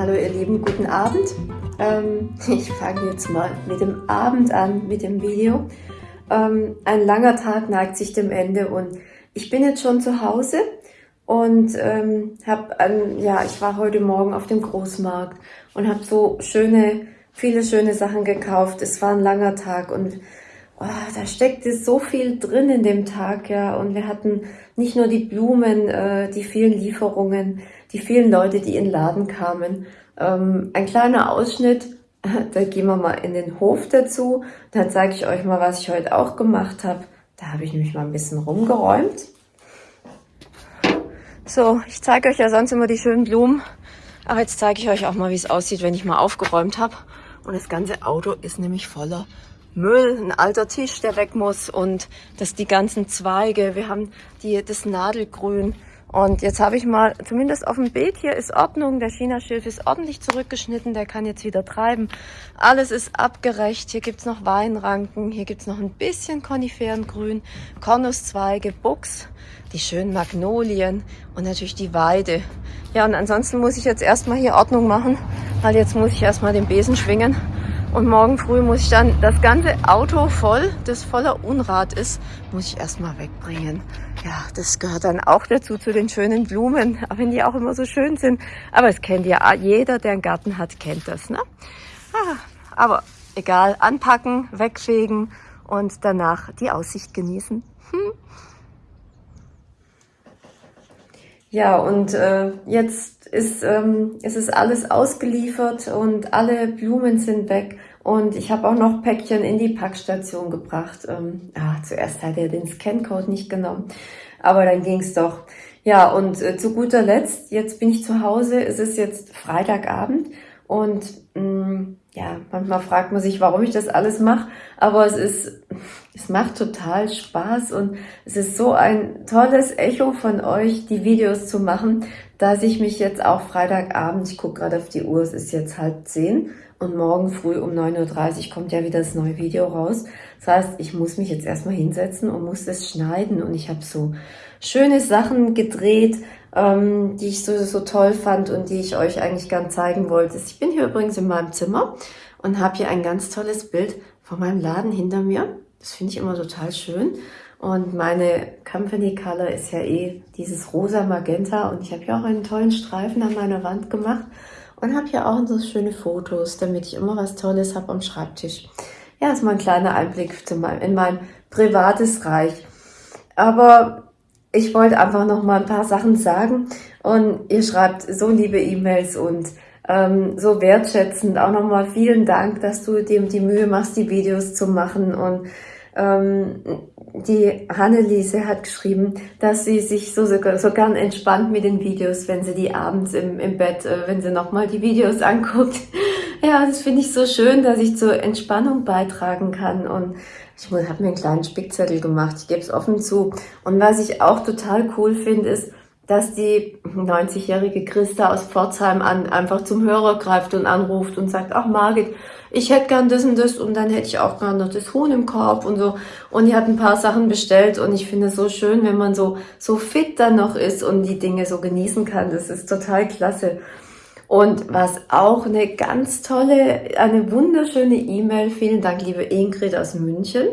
Hallo ihr Lieben, guten Abend. Ähm, ich fange jetzt mal mit dem Abend an, mit dem Video. Ähm, ein langer Tag neigt sich dem Ende und ich bin jetzt schon zu Hause und ähm, habe, ja, ich war heute Morgen auf dem Großmarkt und habe so schöne, viele schöne Sachen gekauft. Es war ein langer Tag und oh, da steckte so viel drin in dem Tag, ja. Und wir hatten nicht nur die Blumen, äh, die vielen Lieferungen, die vielen Leute, die in den Laden kamen. Ähm, ein kleiner Ausschnitt, da gehen wir mal in den Hof dazu. Dann zeige ich euch mal, was ich heute auch gemacht habe. Da habe ich nämlich mal ein bisschen rumgeräumt. So, ich zeige euch ja sonst immer die schönen Blumen. Aber jetzt zeige ich euch auch mal, wie es aussieht, wenn ich mal aufgeräumt habe. Und das ganze Auto ist nämlich voller Müll, ein alter Tisch, der weg muss und das die ganzen Zweige. Wir haben die, das Nadelgrün. Und jetzt habe ich mal, zumindest auf dem Beet hier ist Ordnung. Der Chinaschilf ist ordentlich zurückgeschnitten, der kann jetzt wieder treiben. Alles ist abgerecht. Hier gibt's noch Weinranken, hier gibt's noch ein bisschen Koniferengrün, Kornuszweige, Buchs, die schönen Magnolien und natürlich die Weide. Ja, und ansonsten muss ich jetzt erstmal hier Ordnung machen, weil jetzt muss ich erstmal den Besen schwingen und morgen früh muss ich dann das ganze Auto voll, das voller Unrat ist, muss ich erstmal wegbringen. Ja, das gehört dann auch dazu, zu den schönen Blumen, auch wenn die auch immer so schön sind. Aber es kennt ja jeder, der einen Garten hat, kennt das. Ne? Ah, aber egal, anpacken, wegfegen und danach die Aussicht genießen. Hm. Ja, und äh, jetzt ist, ähm, ist es alles ausgeliefert und alle Blumen sind weg. Und ich habe auch noch Päckchen in die Packstation gebracht. Ähm, ah, zuerst hat er den Scancode nicht genommen, aber dann ging's doch. Ja, und äh, zu guter Letzt, jetzt bin ich zu Hause, es ist jetzt Freitagabend und mh, mm, ja, manchmal fragt man sich, warum ich das alles mache, aber es ist, es macht total Spaß und es ist so ein tolles Echo von euch, die Videos zu machen, dass ich mich jetzt auch Freitagabend, ich gucke gerade auf die Uhr, es ist jetzt halb zehn und morgen früh um 9.30 Uhr kommt ja wieder das neue Video raus. Das heißt, ich muss mich jetzt erstmal hinsetzen und muss das schneiden und ich habe so schöne Sachen gedreht, ähm, die ich so, so toll fand und die ich euch eigentlich gern zeigen wollte. Ich bin hier übrigens in meinem Zimmer und habe hier ein ganz tolles Bild von meinem Laden hinter mir. Das finde ich immer total schön. Und meine Company Color ist ja eh dieses rosa Magenta und ich habe hier auch einen tollen Streifen an meiner Wand gemacht und habe hier auch so schöne Fotos, damit ich immer was Tolles habe am Schreibtisch. Ja, ist mal ein kleiner Einblick in mein privates Reich. Aber ich wollte einfach noch mal ein paar Sachen sagen und ihr schreibt so liebe E-Mails und ähm, so wertschätzend. Auch noch mal vielen Dank, dass du dir die Mühe machst, die Videos zu machen und ähm, die Hanneliese hat geschrieben, dass sie sich so, so, so gern entspannt mit den Videos, wenn sie die abends im, im Bett, äh, wenn sie nochmal die Videos anguckt. Ja, das finde ich so schön, dass ich zur Entspannung beitragen kann und ich habe mir einen kleinen Spickzettel gemacht, ich gebe es offen zu. Und was ich auch total cool finde, ist, dass die 90-jährige Christa aus Pforzheim an, einfach zum Hörer greift und anruft und sagt, ach Margit, ich hätte gern das und das und dann hätte ich auch gern noch das Huhn im Korb und so. Und die hat ein paar Sachen bestellt und ich finde es so schön, wenn man so, so fit dann noch ist und die Dinge so genießen kann. Das ist total klasse. Und was auch eine ganz tolle, eine wunderschöne E-Mail, vielen Dank, liebe Ingrid aus München,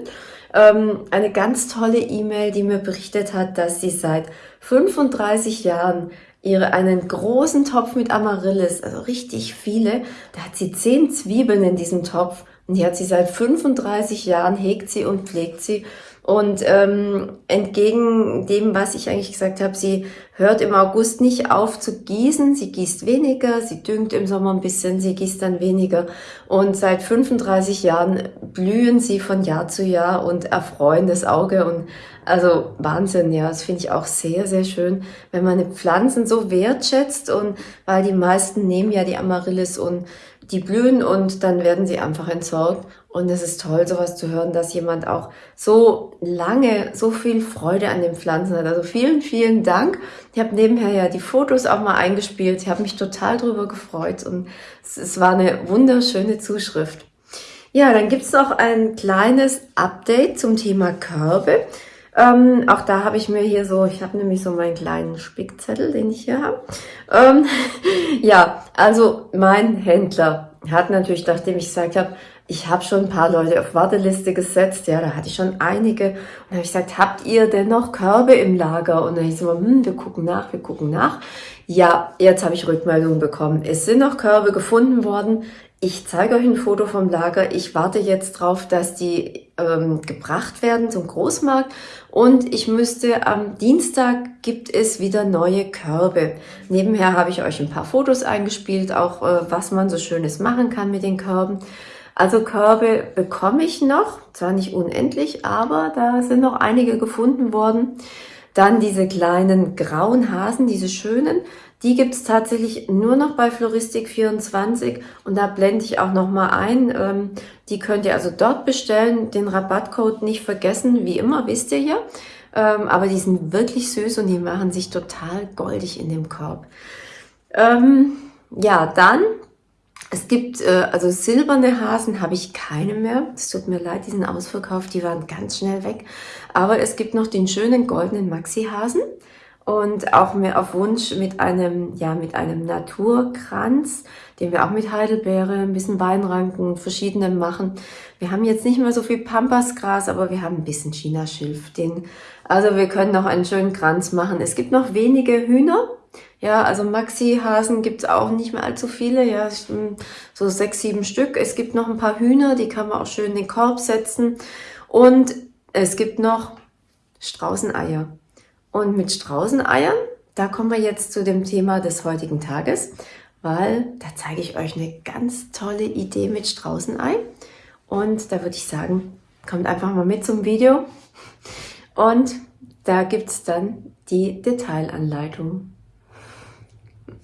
ähm, eine ganz tolle E-Mail, die mir berichtet hat, dass sie seit 35 Jahren ihre einen großen Topf mit Amaryllis, also richtig viele. Da hat sie zehn Zwiebeln in diesem Topf und die hat sie seit 35 Jahren, hegt sie und pflegt sie. Und ähm, entgegen dem, was ich eigentlich gesagt habe, sie hört im August nicht auf zu gießen. Sie gießt weniger, sie düngt im Sommer ein bisschen, sie gießt dann weniger. Und seit 35 Jahren blühen sie von Jahr zu Jahr und erfreuen das Auge. Und also Wahnsinn, ja, das finde ich auch sehr, sehr schön, wenn man Pflanzen so wertschätzt und weil die meisten nehmen ja die Amaryllis und die blühen und dann werden sie einfach entsorgt. Und es ist toll, sowas zu hören, dass jemand auch so lange so viel Freude an den Pflanzen hat. Also vielen, vielen Dank. Ich habe nebenher ja die Fotos auch mal eingespielt. Ich habe mich total drüber gefreut und es, es war eine wunderschöne Zuschrift. Ja, dann gibt's noch ein kleines Update zum Thema Körbe. Ähm, auch da habe ich mir hier so, ich habe nämlich so meinen kleinen Spickzettel, den ich hier habe. Ähm, ja, also mein Händler hat natürlich, nachdem ich gesagt habe, ich habe schon ein paar Leute auf Warteliste gesetzt, ja, da hatte ich schon einige. Und habe ich gesagt, habt ihr denn noch Körbe im Lager? Und dann habe ich so, hm, wir gucken nach, wir gucken nach. Ja, jetzt habe ich Rückmeldungen bekommen. Es sind noch Körbe gefunden worden. Ich zeige euch ein Foto vom Lager. Ich warte jetzt drauf, dass die ähm, gebracht werden zum Großmarkt. Und ich müsste am Dienstag gibt es wieder neue Körbe. Nebenher habe ich euch ein paar Fotos eingespielt, auch äh, was man so Schönes machen kann mit den Körben. Also Körbe bekomme ich noch, zwar nicht unendlich, aber da sind noch einige gefunden worden. Dann diese kleinen grauen Hasen, diese schönen, die gibt's tatsächlich nur noch bei Floristik24 und da blende ich auch noch mal ein. Ähm, die könnt ihr also dort bestellen, den Rabattcode nicht vergessen, wie immer, wisst ihr ja. Ähm, aber die sind wirklich süß und die machen sich total goldig in dem Korb. Ähm, ja, dann es gibt, äh, also silberne Hasen habe ich keine mehr. Es tut mir leid, die sind ausverkauft, die waren ganz schnell weg. Aber es gibt noch den schönen goldenen Maxi-Hasen und auch mehr auf Wunsch mit einem, ja, mit einem Naturkranz, den wir auch mit Heidelbeere, ein bisschen Weinranken, verschiedenen machen. Wir haben jetzt nicht mehr so viel Pampasgras, aber wir haben ein bisschen Chinaschilf. Den, also wir können noch einen schönen Kranz machen. Es gibt noch wenige Hühner, ja, also Maxi-Hasen gibt's auch nicht mehr allzu viele, ja, so sechs, sieben Stück. Es gibt noch ein paar Hühner, die kann man auch schön in den Korb setzen. Und es gibt noch Straußeneier. Und mit Straußeneiern, da kommen wir jetzt zu dem Thema des heutigen Tages, weil da zeige ich euch eine ganz tolle Idee mit Straußenei. Und da würde ich sagen, kommt einfach mal mit zum Video. Und da gibt's dann die Detailanleitung.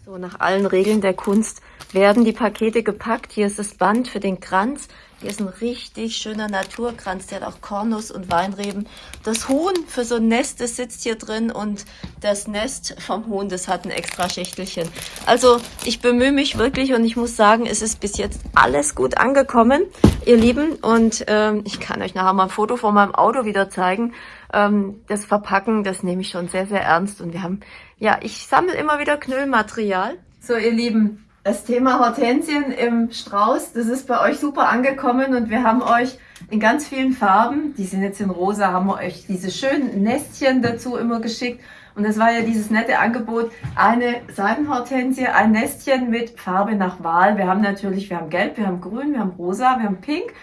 So, nach allen Regeln der Kunst werden die Pakete gepackt. Hier ist das Band für den Kranz. Hier ist ein richtig schöner Naturkranz. Der hat auch Kornus und Weinreben. Das Huhn für so ein Nest, das sitzt hier drin. Und das Nest vom Huhn, das hat ein extra Schächtelchen. Also ich bemühe mich wirklich und ich muss sagen, es ist bis jetzt alles gut angekommen, ihr Lieben. Und ähm, ich kann euch nachher mal ein Foto von meinem Auto wieder zeigen. Ähm, das Verpacken, das nehme ich schon sehr, sehr ernst. Und wir haben ja, ich sammle immer wieder Knüllmaterial. So, ihr Lieben, das Thema Hortensien im Strauß, das ist bei euch super angekommen und wir haben euch in ganz vielen Farben, die sind jetzt in rosa, haben wir euch diese schönen Nestchen dazu immer geschickt. Und das war ja dieses nette Angebot, eine Seidenhortensie, ein Nestchen mit Farbe nach Wahl. Wir haben natürlich, wir haben Gelb, wir haben Grün, wir haben Rosa, wir haben Pink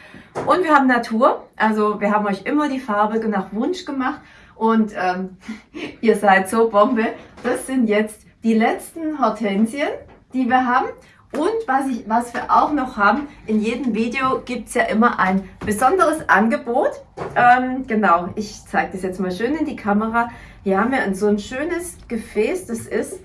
und wir haben Natur. Also wir haben euch immer die Farbe nach Wunsch gemacht. Und ähm, ihr seid so Bombe. Das sind jetzt die letzten Hortensien, die wir haben. Und was, ich, was wir auch noch haben, in jedem Video gibt es ja immer ein besonderes Angebot. Ähm, genau, ich zeige das jetzt mal schön in die Kamera. Hier haben wir so ein schönes Gefäß, das ist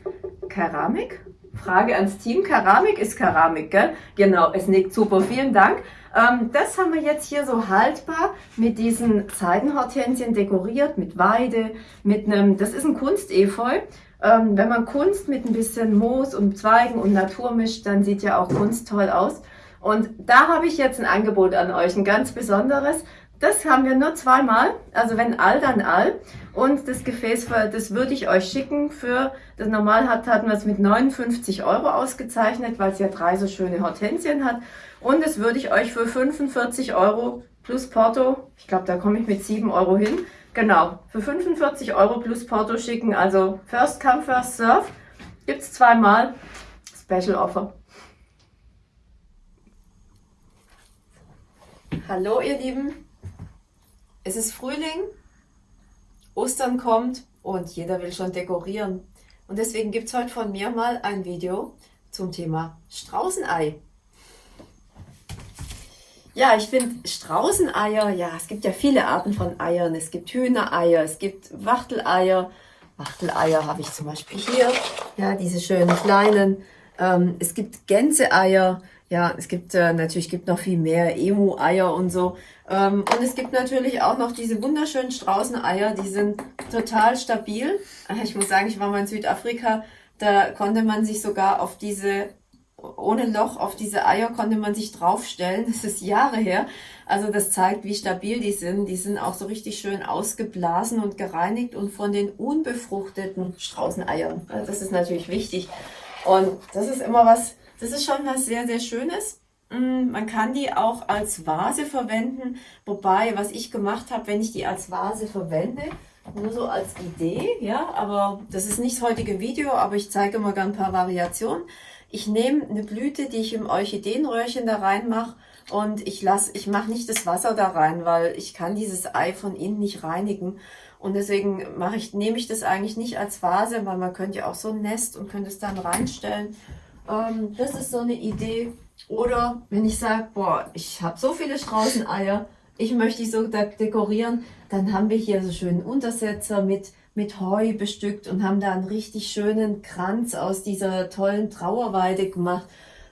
Keramik. Frage ans Team, Keramik ist Keramik, gell? Genau, es nickt super, vielen Dank. Ähm, das haben wir jetzt hier so haltbar mit diesen Seidenhortensien dekoriert, mit Weide, mit einem, das ist ein Kunstefeu. Ähm, wenn man Kunst mit ein bisschen Moos und Zweigen und Natur mischt, dann sieht ja auch Kunst toll aus. Und da habe ich jetzt ein Angebot an euch, ein ganz besonderes. Das haben wir nur zweimal, also wenn all, dann all. Und das Gefäß, das würde ich euch schicken für, das normal hat, hatten wir es mit 59 Euro ausgezeichnet, weil es ja drei so schöne Hortensien hat. Und das würde ich euch für 45 Euro plus Porto, ich glaube, da komme ich mit 7 Euro hin, genau, für 45 Euro plus Porto schicken. Also First Come, First Serve. Gibt es zweimal. Special Offer. Hallo ihr Lieben, es ist Frühling, Ostern kommt und jeder will schon dekorieren. Und deswegen gibt es heute von mir mal ein Video zum Thema Straußenei. Ja, ich finde Straußeneier, ja, es gibt ja viele Arten von Eiern. Es gibt Hühnereier, es gibt Wachteleier. Wachteleier habe ich zum Beispiel hier, ja, diese schönen kleinen. Ähm, es gibt Gänseeier, ja, es gibt äh, natürlich gibt noch viel mehr Emu-Eier und so. Ähm, und es gibt natürlich auch noch diese wunderschönen Straußeneier, die sind total stabil. Ich muss sagen, ich war mal in Südafrika, da konnte man sich sogar auf diese ohne Loch auf diese Eier konnte man sich draufstellen. Das ist Jahre her. Also das zeigt, wie stabil die sind. Die sind auch so richtig schön ausgeblasen und gereinigt und von den unbefruchteten Straußeneiern. Also das ist natürlich wichtig. Und das ist immer was, das ist schon was sehr, sehr Schönes. Mm, man kann die auch als Vase verwenden, wobei, was ich gemacht habe, wenn ich die als Vase verwende, nur so als Idee, ja, aber das ist nicht das heutige Video, aber ich zeige mal gerne ein paar Variationen. Ich nehme eine Blüte, die ich im Orchideenröhrchen da reinmache und ich ich mache nicht das Wasser da rein, weil ich kann dieses Ei von innen nicht reinigen. Und deswegen mache ich, nehme ich das eigentlich nicht als Vase, weil man könnte ja auch so ein Nest und könnte es dann reinstellen. Ähm, das ist so eine Idee. Oder wenn ich sage, boah, ich habe so viele Straußeneier, ich möchte die so dekorieren, dann haben wir hier so schönen Untersetzer mit, mit Heu bestückt und haben da einen richtig schönen Kranz aus dieser tollen Trauerweide gemacht.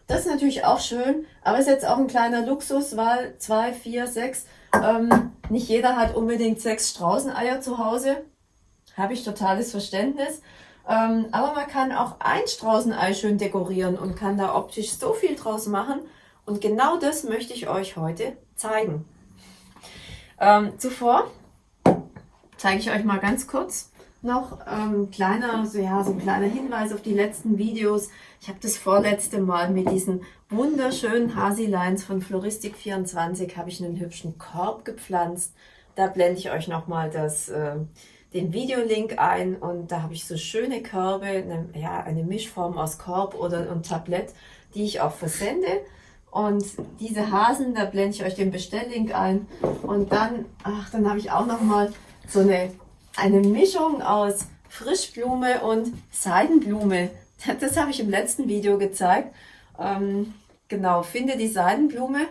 Das ist natürlich auch schön, aber ist jetzt auch ein kleiner Luxus, weil zwei, vier, sechs, ähm, nicht jeder hat unbedingt sechs Straußeneier zu Hause. Habe ich totales Verständnis. Ähm, aber man kann auch ein Straußenei schön dekorieren und kann da optisch so viel draus machen. Und genau das möchte ich euch heute zeigen. Ähm, zuvor zeige ich euch mal ganz kurz noch ähm, kleiner, so, ja, so ein kleiner Hinweis auf die letzten Videos. Ich habe das vorletzte Mal mit diesen wunderschönen Hasi-Lines von Floristik24 habe ich einen hübschen Korb gepflanzt. Da blende ich euch nochmal das, äh, den Videolink ein und da habe ich so schöne Körbe, eine, ja, eine Mischform aus Korb oder ein Tablett, die ich auch versende. Und diese Hasen, da blende ich euch den Bestelllink ein. Und dann, ach, dann habe ich auch noch mal so eine, eine Mischung aus Frischblume und Seidenblume. Das habe ich im letzten Video gezeigt. Ähm, genau, finde die Seidenblume.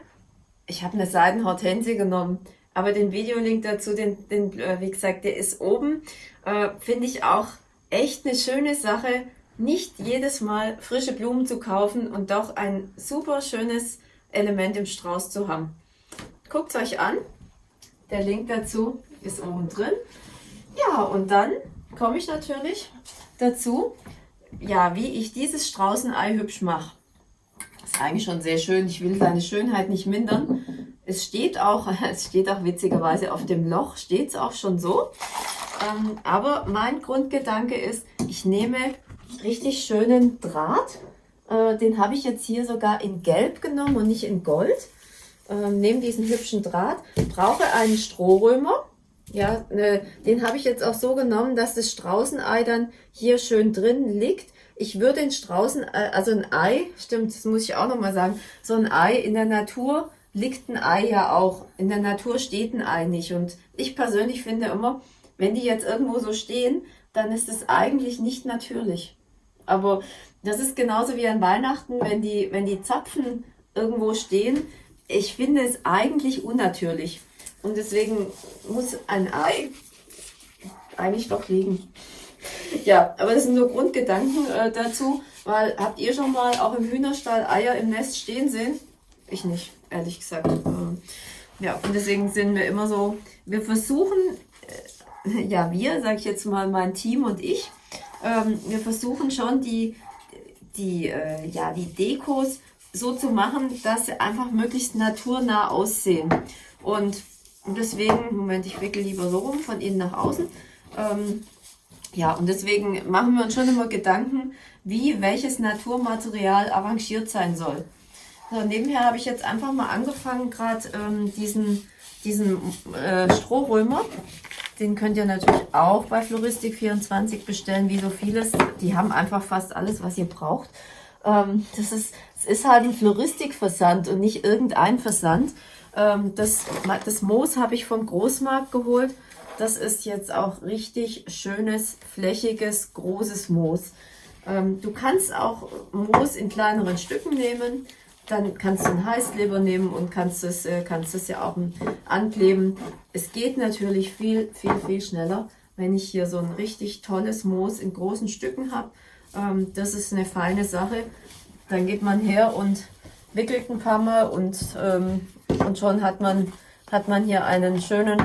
Ich habe eine Seidenhortensie genommen. Aber den Videolink dazu, den, den, äh, wie gesagt, der ist oben. Äh, finde ich auch echt eine schöne Sache nicht jedes Mal frische Blumen zu kaufen und doch ein super schönes Element im Strauß zu haben. Guckt euch an. Der Link dazu ist oben drin. Ja, und dann komme ich natürlich dazu, ja, wie ich dieses Straußenei hübsch mache. Ist eigentlich schon sehr schön. Ich will seine Schönheit nicht mindern. Es steht auch, es steht auch witzigerweise auf dem Loch, steht es auch schon so. Ähm, aber mein Grundgedanke ist, ich nehme richtig schönen Draht. Äh, den habe ich jetzt hier sogar in Gelb genommen und nicht in Gold. Äh, nehme diesen hübschen Draht, brauche einen Strohrömer. Ja, ne, den habe ich jetzt auch so genommen, dass das Straußenei dann hier schön drin liegt. Ich würde den Straußen, äh, also ein Ei, stimmt, das muss ich auch nochmal sagen, so ein Ei in der Natur liegt ein Ei ja auch. In der Natur steht ein Ei nicht. Und ich persönlich finde immer, wenn die jetzt irgendwo so stehen, dann ist es eigentlich nicht natürlich. Aber das ist genauso wie an Weihnachten, wenn die, wenn die Zapfen irgendwo stehen. Ich finde es eigentlich unnatürlich. Und deswegen muss ein Ei eigentlich doch liegen. Ja, aber das sind nur Grundgedanken äh, dazu, weil habt ihr schon mal auch im Hühnerstall Eier im Nest stehen sehen? Ich nicht, ehrlich gesagt. Ähm, ja, und deswegen sind wir immer so, wir versuchen, äh, ja, wir, sage ich jetzt mal, mein Team und ich, ähm, wir versuchen schon die, die, äh, ja, die Dekos so zu machen, dass sie einfach möglichst naturnah aussehen. Und deswegen, Moment, ich wickel lieber so rum, von innen nach außen. Ähm, ja, und deswegen machen wir uns schon immer Gedanken, wie welches Naturmaterial arrangiert sein soll. So, nebenher habe ich jetzt einfach mal angefangen, gerade ähm, diesen, diesen äh, Strohrömer den könnt ihr natürlich auch bei Floristik24 bestellen, wie so vieles. Die haben einfach fast alles, was ihr braucht. Ähm, das, ist, das ist halt ein Floristikversand und nicht irgendein Versand. Ähm, das, das Moos habe ich vom Großmarkt geholt. Das ist jetzt auch richtig schönes, flächiges, großes Moos. Ähm, du kannst auch Moos in kleineren Stücken nehmen. Dann kannst du einen Heißkleber nehmen und kannst es, äh, kannst es ja auch ankleben. Es geht natürlich viel, viel, viel schneller, wenn ich hier so ein richtig tolles Moos in großen Stücken habe. Ähm, das ist eine feine Sache. Dann geht man her und wickelt ein paar Mal und, ähm, und schon hat man, hat man hier einen schönen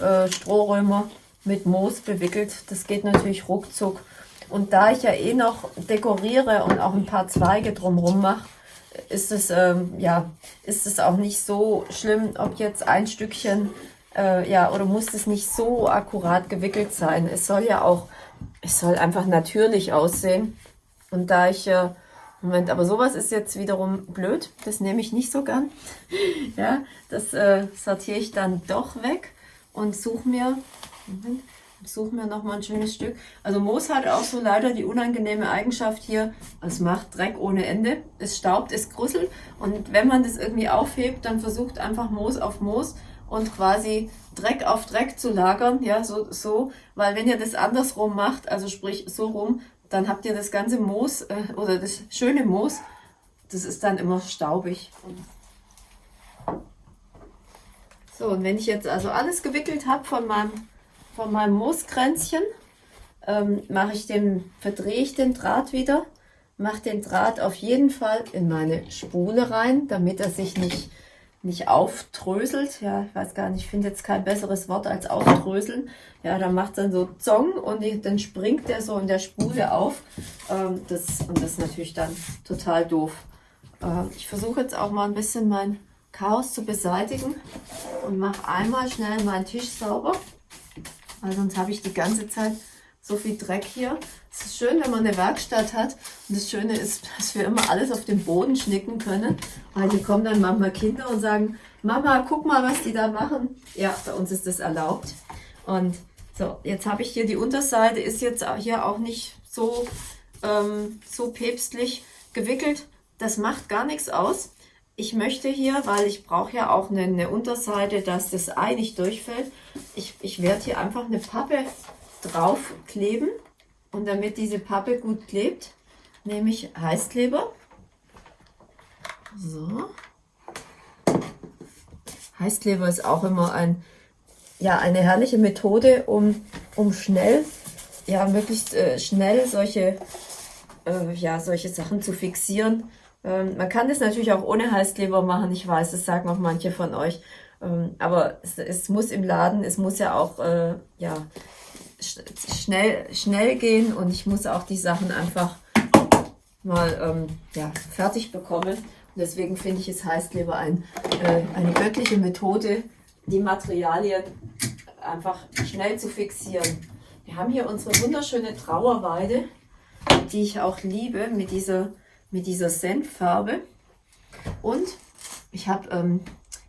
äh, Strohrömer mit Moos bewickelt. Das geht natürlich ruckzuck. Und da ich ja eh noch dekoriere und auch ein paar Zweige drumherum mache, ist es, ähm, ja, ist es auch nicht so schlimm, ob jetzt ein Stückchen, äh, ja, oder muss es nicht so akkurat gewickelt sein. Es soll ja auch, es soll einfach natürlich aussehen. Und da ich, äh, Moment, aber sowas ist jetzt wiederum blöd, das nehme ich nicht so gern. ja, das äh, sortiere ich dann doch weg und suche mir, Moment, suche mir noch mal ein schönes Stück. Also Moos hat auch so leider die unangenehme Eigenschaft hier, es macht Dreck ohne Ende. Es staubt, es grusselt und wenn man das irgendwie aufhebt, dann versucht einfach Moos auf Moos und quasi Dreck auf Dreck zu lagern, ja, so, so, weil wenn ihr das andersrum macht, also sprich so rum, dann habt ihr das ganze Moos äh, oder das schöne Moos, das ist dann immer staubig. So, und wenn ich jetzt also alles gewickelt habe von meinem von meinem Mooskränzchen ähm, mache ich den, verdrehe ich den Draht wieder, mache den Draht auf jeden Fall in meine Spule rein, damit er sich nicht, nicht auftröselt. Ja, ich weiß gar nicht, ich finde jetzt kein besseres Wort als auftröseln. Ja, da macht dann so Zong und die, dann springt der so in der Spule auf. Ähm, das, und das ist natürlich dann total doof. Ähm, ich versuche jetzt auch mal ein bisschen mein Chaos zu beseitigen und mache einmal schnell meinen Tisch sauber weil sonst habe ich die ganze Zeit so viel Dreck hier. Es ist schön, wenn man eine Werkstatt hat. Und das Schöne ist, dass wir immer alles auf den Boden schnicken können. Weil hier kommen dann manchmal Kinder und sagen, Mama, guck mal, was die da machen. Ja, bei uns ist das erlaubt. Und so, jetzt habe ich hier die Unterseite, ist jetzt hier auch nicht so, ähm, so päpstlich gewickelt. Das macht gar nichts aus. Ich möchte hier, weil ich brauche ja auch eine, eine, Unterseite, dass das Ei nicht durchfällt, ich, ich werde hier einfach eine Pappe draufkleben. Und damit diese Pappe gut klebt, nehme ich Heißkleber. So. Heißkleber ist auch immer ein, ja, eine herrliche Methode, um, um schnell, ja, möglichst äh, schnell solche, äh, ja, solche Sachen zu fixieren. Ähm, man kann das natürlich auch ohne Heißkleber machen, ich weiß, das sagen auch manche von euch. Ähm, aber es, es, muss im Laden, es muss ja auch äh, ja, sch schnell, schnell gehen und ich muss auch die Sachen einfach mal ähm, ja, fertig bekommen. Und deswegen finde ich es Heißkleber ein, äh, eine göttliche Methode, die Materialien einfach schnell zu fixieren. Wir haben hier unsere wunderschöne Trauerweide, die ich auch liebe mit dieser mit dieser Senffarbe. Und ich habe ähm,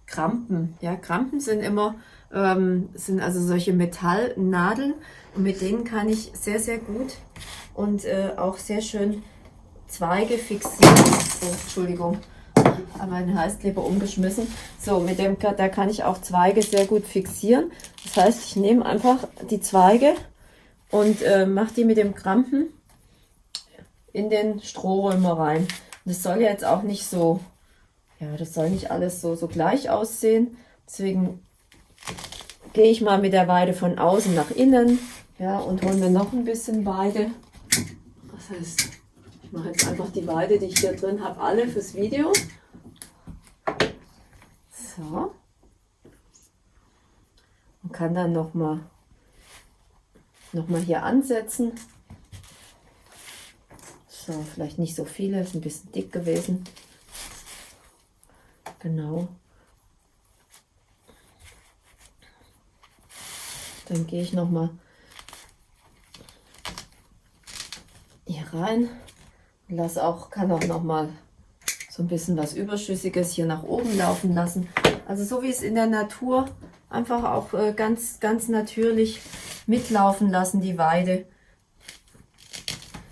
Krampen. Ja, Krampen sind immer, ähm, sind also solche Metallnadeln und mit denen kann ich sehr, sehr gut und äh, auch sehr schön Zweige fixieren. Oh, Entschuldigung, habe meinen Heißkleber umgeschmissen. So, mit dem da kann ich auch Zweige sehr gut fixieren. Das heißt, ich nehme einfach die Zweige und äh, mache die mit dem Krampen in den Strohrömer rein. Das soll ja jetzt auch nicht so, ja, das soll nicht alles so, so gleich aussehen. Deswegen gehe ich mal mit der Weide von außen nach innen, ja, und hole mir noch ein bisschen Weide. Das heißt, ich mache jetzt einfach die Weide, die ich hier drin habe, alle fürs Video. So. Und kann dann noch mal, noch mal hier ansetzen. So, vielleicht nicht so viele, ist ein bisschen dick gewesen. Genau. Dann gehe ich noch mal hier rein. Lass auch, kann auch noch mal so ein bisschen was Überschüssiges hier nach oben laufen lassen. Also so wie es in der Natur einfach auch äh, ganz, ganz natürlich mitlaufen lassen, die Weide.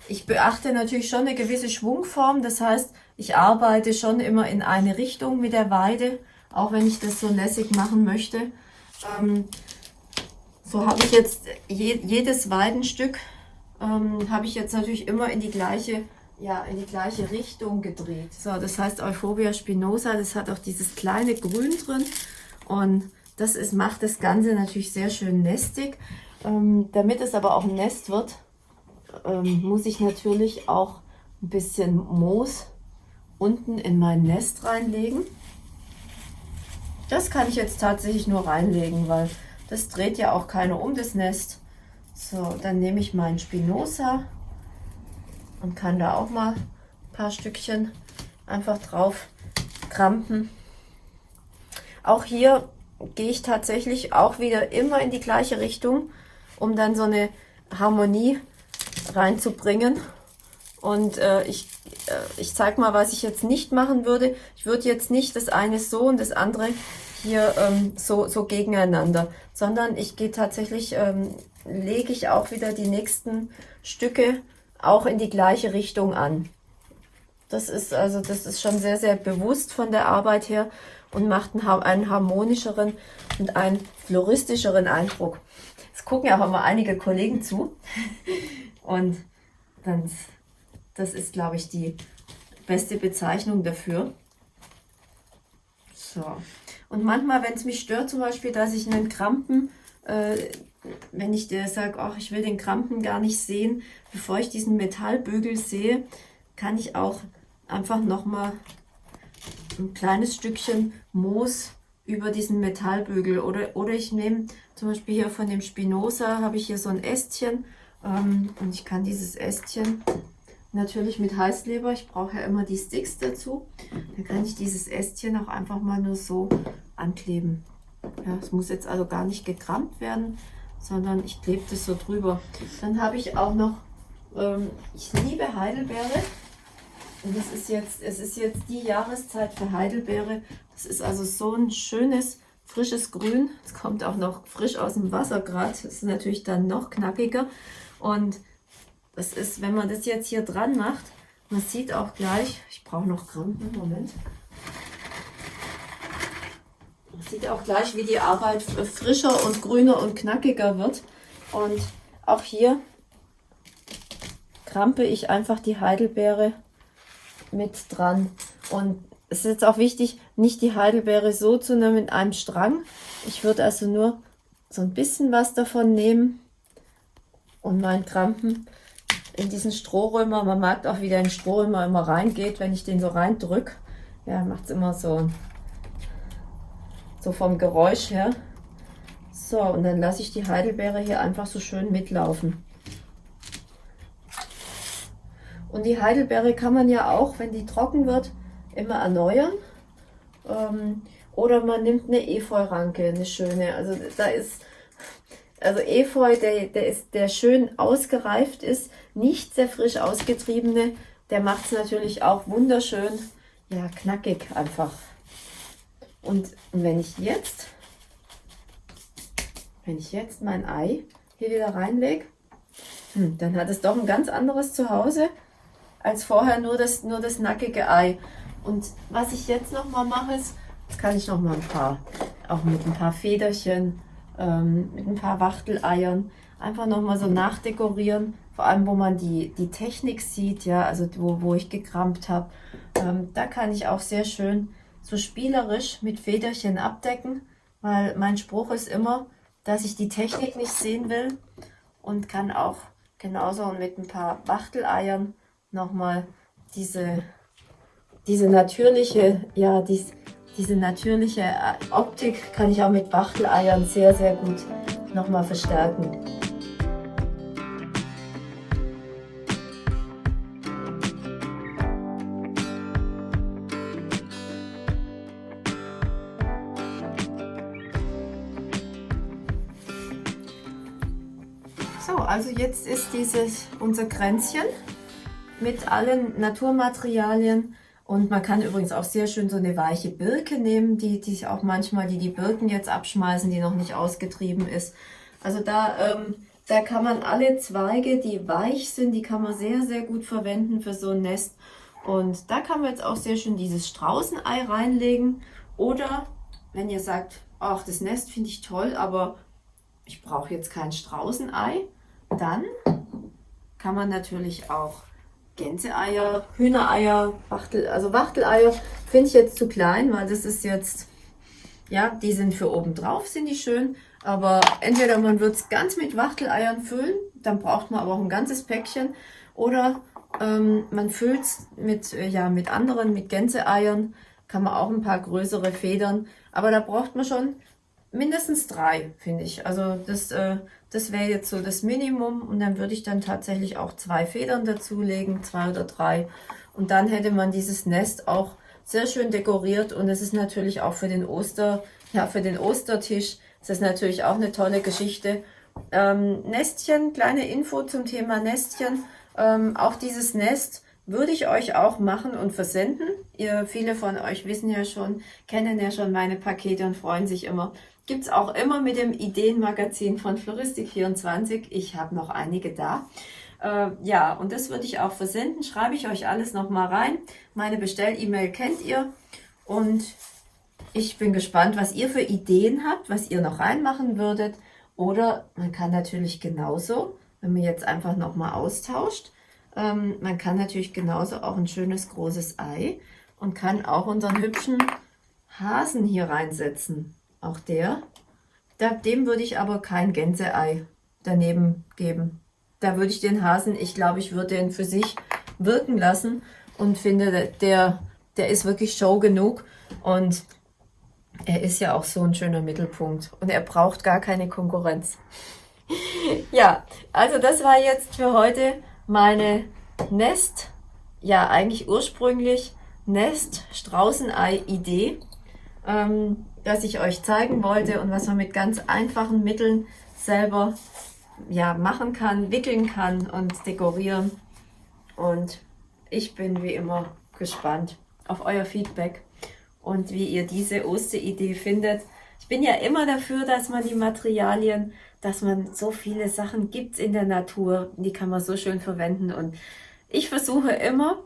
Ich beachte natürlich schon eine gewisse Schwungform, das heißt, ich arbeite schon immer in eine Richtung mit der Weide, auch wenn ich das so lässig machen möchte. Ähm, so habe ich jetzt je, jedes Weidenstück ähm, habe ich jetzt natürlich immer in die gleiche ja, in die gleiche Richtung gedreht. So, das heißt Euphorbia spinosa, das hat auch dieses kleine Grün drin und das ist, macht das Ganze natürlich sehr schön nestig. Ähm, damit es aber auch ein Nest wird, ähm, muss ich natürlich auch ein bisschen Moos unten in mein Nest reinlegen. Das kann ich jetzt tatsächlich nur reinlegen, weil das dreht ja auch keiner um das Nest. So, dann nehme ich meinen Spinosa und kann da auch mal ein paar Stückchen einfach drauf krampen. Auch hier gehe ich tatsächlich auch wieder immer in die gleiche Richtung, um dann so eine Harmonie reinzubringen. Und äh, ich, äh, ich zeige mal, was ich jetzt nicht machen würde. Ich würde jetzt nicht das eine so und das andere hier ähm, so, so gegeneinander, sondern ich gehe tatsächlich, ähm, lege ich auch wieder die nächsten Stücke auch in die gleiche Richtung an. Das ist also, das ist schon sehr, sehr bewusst von der Arbeit her und macht einen, harmonischeren und einen floristischeren Eindruck. Es gucken ja auch immer einige Kollegen zu und dann, das ist, glaube ich, die beste Bezeichnung dafür. So. Und manchmal, wenn es mich stört, zum Beispiel, dass ich einen Krampen, äh, wenn ich dir sage, ach, ich will den Krampen gar nicht sehen, bevor ich diesen Metallbügel sehe, kann ich auch einfach nochmal ein kleines Stückchen Moos über diesen Metallbügel. Oder, oder ich nehme zum Beispiel hier von dem Spinoza, habe ich hier so ein Ästchen. Ähm, und ich kann dieses Ästchen natürlich mit Heißleber, ich brauche ja immer die Sticks dazu, dann kann ich dieses Ästchen auch einfach mal nur so ankleben. Ja, es muss jetzt also gar nicht gekramt werden, sondern ich klebe das so drüber. Dann habe ich auch noch, ähm, ich liebe Heidelbeere. Und es ist jetzt, es ist jetzt die Jahreszeit für Heidelbeere. Das ist also so ein schönes, frisches Grün. Es kommt auch noch frisch aus dem Wasser gerade. Das ist natürlich dann noch knackiger. Und das ist, wenn man das jetzt hier dran macht, man sieht auch gleich, ich brauche noch Krampen, Moment. Man sieht auch gleich, wie die Arbeit frischer und grüner und knackiger wird. Und auch hier krampe ich einfach die Heidelbeere mit dran. Und es ist jetzt auch wichtig, nicht die Heidelbeere so zu nehmen in einem Strang. Ich würde also nur so ein bisschen was davon nehmen und meinen Krampen in diesen Strohrömer. Man mag auch, wie der in den Strohrömer immer reingeht, wenn ich den so reindrücke. Ja, macht es immer so, so vom Geräusch her. So, und dann lasse ich die Heidelbeere hier einfach so schön mitlaufen. Und die Heidelbeere kann man ja auch, wenn die trocken wird, immer erneuern. Ähm, oder man nimmt eine Efeu-Ranke, eine schöne. Also da ist, also Efeu, der, der, ist, der schön ausgereift ist, nicht sehr frisch ausgetriebene, der macht es natürlich auch wunderschön, ja, knackig einfach. Und wenn ich jetzt, wenn ich jetzt mein Ei hier wieder reinlege, hm, dann hat es doch ein ganz anderes Zuhause als vorher nur das, nur das nackige Ei. Und was ich jetzt noch mal mache, ist, jetzt kann ich noch mal ein paar, auch mit ein paar Federchen, ähm, mit ein paar Wachteleiern, einfach noch mal so nachdekorieren. Vor allem, wo man die, die Technik sieht, ja, also wo, wo ich gekramt habe. Ähm, da kann ich auch sehr schön so spielerisch mit Federchen abdecken, weil mein Spruch ist immer, dass ich die Technik nicht sehen will und kann auch genauso mit ein paar Wachteleiern nochmal diese, diese natürliche, ja, dies, diese natürliche äh, Optik kann ich auch mit Wachteleiern sehr, sehr gut nochmal verstärken. So, also jetzt ist dieses unser Kränzchen mit allen Naturmaterialien. Und man kann übrigens auch sehr schön so eine weiche Birke nehmen, die, die auch manchmal, die die Birken jetzt abschmeißen, die noch nicht ausgetrieben ist. Also da, ähm, da kann man alle Zweige, die weich sind, die kann man sehr, sehr gut verwenden für so ein Nest. Und da kann man jetzt auch sehr schön dieses Straußenei reinlegen. Oder wenn ihr sagt, ach, das Nest finde ich toll, aber ich brauche jetzt kein Straußenei, dann kann man natürlich auch Gänseeier, Hühnereier, Wachtel, also Wachteleier finde ich jetzt zu klein, weil das ist jetzt, ja, die sind für oben drauf, sind die schön. Aber entweder man wird es ganz mit Wachteleiern füllen, dann braucht man aber auch ein ganzes Päckchen. Oder ähm, man füllt es mit, äh, ja, mit anderen, mit Gänseeiern, kann man auch ein paar größere Federn. Aber da braucht man schon mindestens drei, finde ich. Also das, äh, das wäre jetzt so das Minimum und dann würde ich dann tatsächlich auch zwei Federn dazulegen, zwei oder drei. Und dann hätte man dieses Nest auch sehr schön dekoriert und es ist natürlich auch für den Oster, ja, für den Ostertisch, das ist natürlich auch eine tolle Geschichte. Ähm, Nestchen, kleine Info zum Thema Nestchen. Ähm, auch dieses Nest würde ich euch auch machen und versenden. Ihr, viele von euch wissen ja schon, kennen ja schon meine Pakete und freuen sich immer. Gibt's auch immer mit dem Ideenmagazin von Floristik24. Ich habe noch einige da. Äh, ja, und das würde ich auch versenden. Schreibe ich euch alles nochmal rein. Meine Bestell-E-Mail kennt ihr. Und ich bin gespannt, was ihr für Ideen habt, was ihr noch reinmachen würdet. Oder man kann natürlich genauso, wenn man jetzt einfach nochmal austauscht, ähm, man kann natürlich genauso auch ein schönes großes Ei und kann auch unseren hübschen Hasen hier reinsetzen. Auch der. Dem würde ich aber kein Gänseei daneben geben. Da würde ich den Hasen, ich glaube, ich würde den für sich wirken lassen und finde, der, der ist wirklich Show genug und er ist ja auch so ein schöner Mittelpunkt und er braucht gar keine Konkurrenz. ja, also das war jetzt für heute meine Nest, ja eigentlich ursprünglich Nest Straußenei-Idee, ähm, das ich euch zeigen wollte und was man mit ganz einfachen Mitteln selber ja, machen kann, wickeln kann und dekorieren. Und ich bin wie immer gespannt auf euer Feedback und wie ihr diese Osteridee findet. Ich bin ja immer dafür, dass man die Materialien dass man so viele Sachen gibt in der Natur, die kann man so schön verwenden. Und ich versuche immer,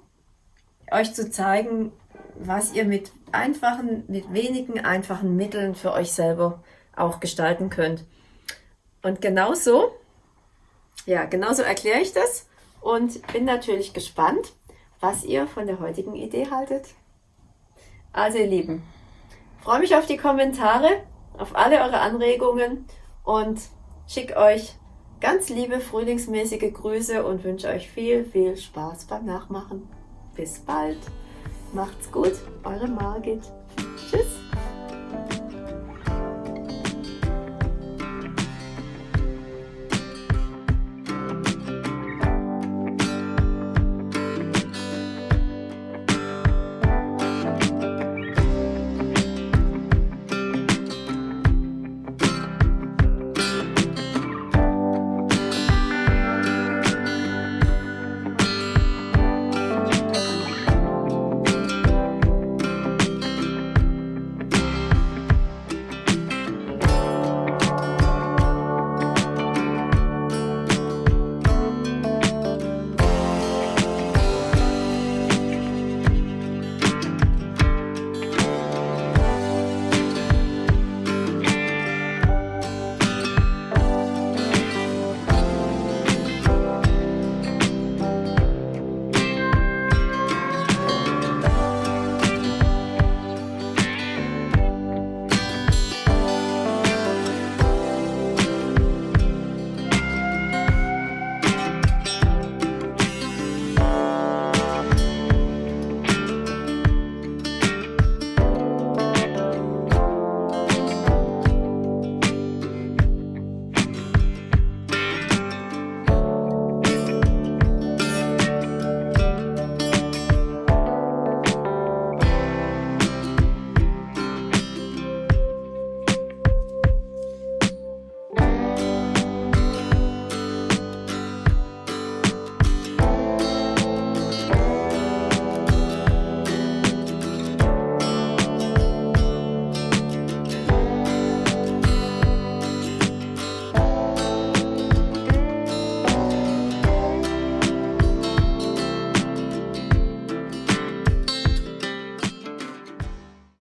euch zu zeigen, was ihr mit einfachen, mit wenigen einfachen Mitteln für euch selber auch gestalten könnt. Und genauso, ja, genauso erkläre ich das und bin natürlich gespannt, was ihr von der heutigen Idee haltet. Also ihr Lieben, freue mich auf die Kommentare, auf alle eure Anregungen und schicke euch ganz liebe frühlingsmäßige Grüße und wünsche euch viel, viel Spaß beim Nachmachen. Bis bald. Macht's gut, eure Margit. Tschüss.